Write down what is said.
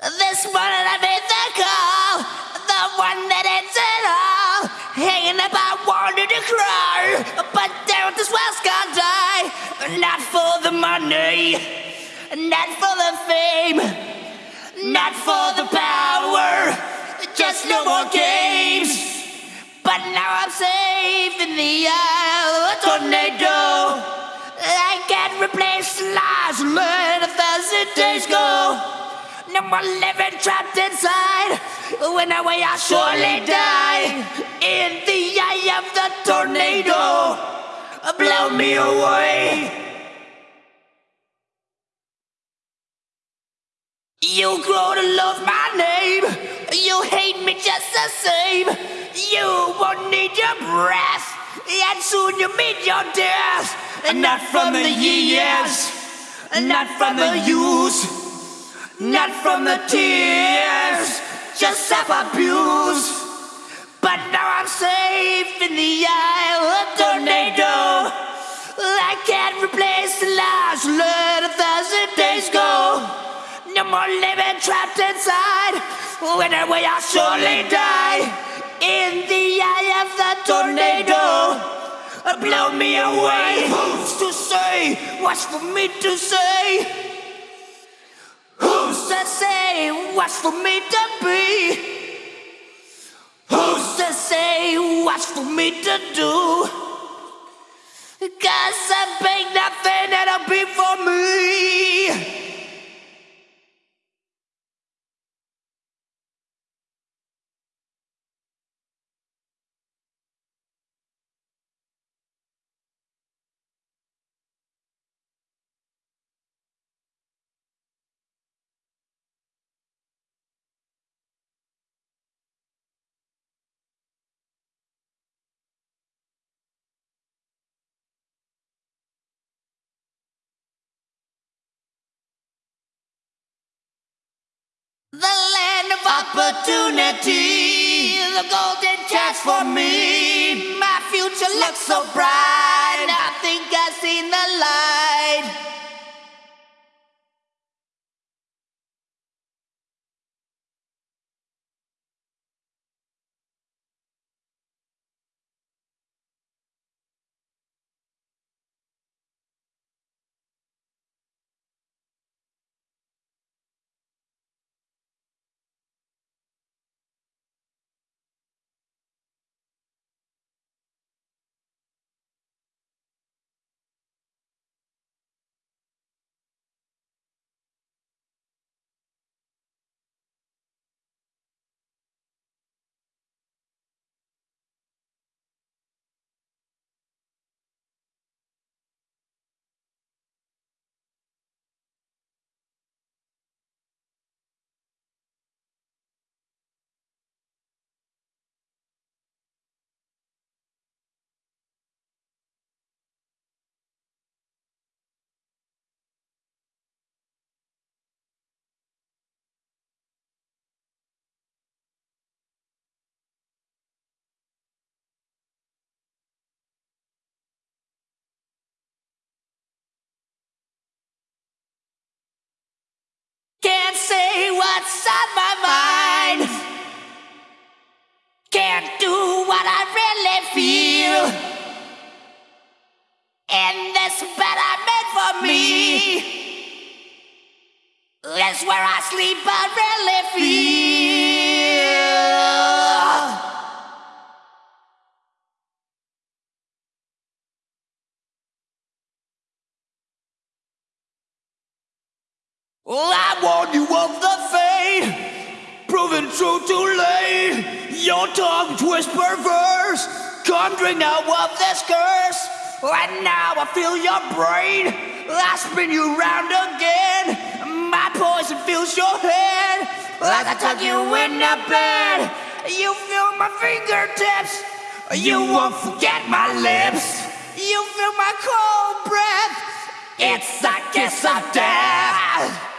This morning I made the call, the one that ends it all. Hanging up, I wanted to cry, but down this well gonna die. Not for the money, not for the fame, not for the power, just no more games. But now I'm safe in the eye of a tornado. I can't replace lies, let a thousand days go. No more living trapped inside. When I way I surely die. In the eye of the tornado, blow me away. You grow to love my name. You hate me just the same. You won't need your breath. And soon you'll meet your death. And not from the years. Not from the use not from the tears, just self-abuse. But now I'm safe in the eye of a tornado. I can't replace the lies, let a thousand days go. No more living trapped inside. I way, I'll surely die. In the eye of the tornado. Blow me away. Who's to say? What's for me to say? To say what's for me to be? Who's to say what's for me to do? Cause I ain't nothing that'll be for me. Opportunity, the golden chance for me. My future looks so bright, I think I've seen the light. On my mind. Can't do what I really feel. And this bed I made for me. That's where I sleep, I really feel. I warn you of the true too late. Your tongue twist perverse, conjuring now of this curse. Right now I feel your brain, I spin you round again. My poison fills your head, as I tuck you in the bed. You feel my fingertips, you won't forget my lips. You feel my cold breath, it's a kiss of death.